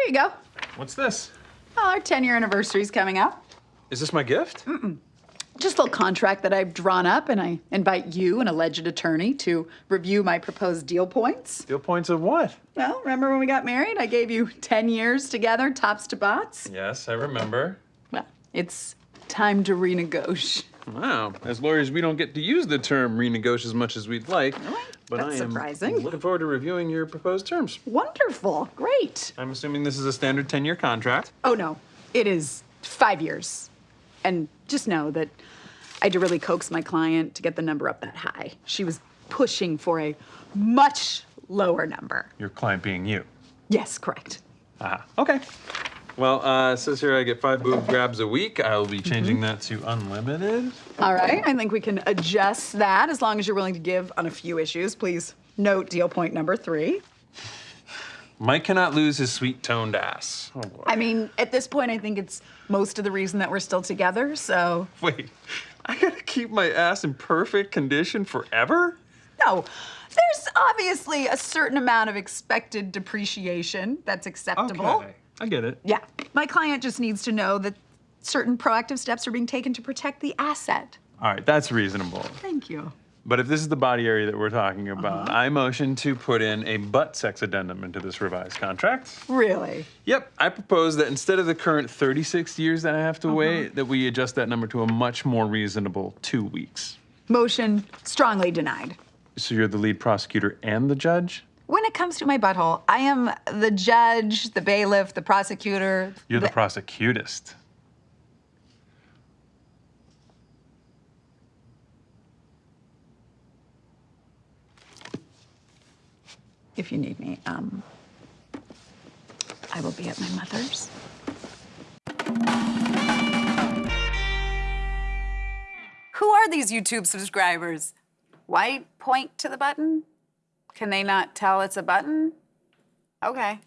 Here you go. What's this? Well, our 10 year anniversary is coming up. Is this my gift? Mm-mm. Just a little contract that I've drawn up, and I invite you, an alleged attorney, to review my proposed deal points. Deal points of what? Well, remember when we got married? I gave you 10 years together, tops to bots. Yes, I remember. Well, it's time to renegotiate. Wow. As lawyers, we don't get to use the term renegotiate as much as we'd like. But That's I am surprising. looking forward to reviewing your proposed terms. Wonderful. Great. I'm assuming this is a standard 10 year contract. Oh, no. It is five years. And just know that I had to really coax my client to get the number up that high. She was pushing for a much lower number. Your client being you. Yes, correct. Ah, okay. Well, uh, it says here I get five boob grabs a week. I will be changing that to unlimited. All right. I think we can adjust that as long as you're willing to give on a few issues. Please note deal point number three. Mike cannot lose his sweet toned ass. Oh boy. I mean, at this point, I think it's most of the reason that we're still together. So, Wait, I gotta keep my ass in perfect condition forever? no, there's obviously a certain amount of expected depreciation that's acceptable. Okay, I get it. Yeah. My client just needs to know that certain proactive steps are being taken to protect the asset. All right, that's reasonable. Thank you. But if this is the body area that we're talking about, uh-huh. I motion to put in a butt sex addendum into this revised contract. Really? Yep, I propose that instead of the current 36 years that I have to uh-huh. wait, that we adjust that number to a much more reasonable two weeks. Motion strongly denied. So you're the lead prosecutor and the judge? When it comes to my butthole, I am the judge, the bailiff, the prosecutor. You're the prosecutist. If you need me, um, I will be at my mother's. Who are these YouTube subscribers? Why point to the button? Can they not tell it's a button? Okay.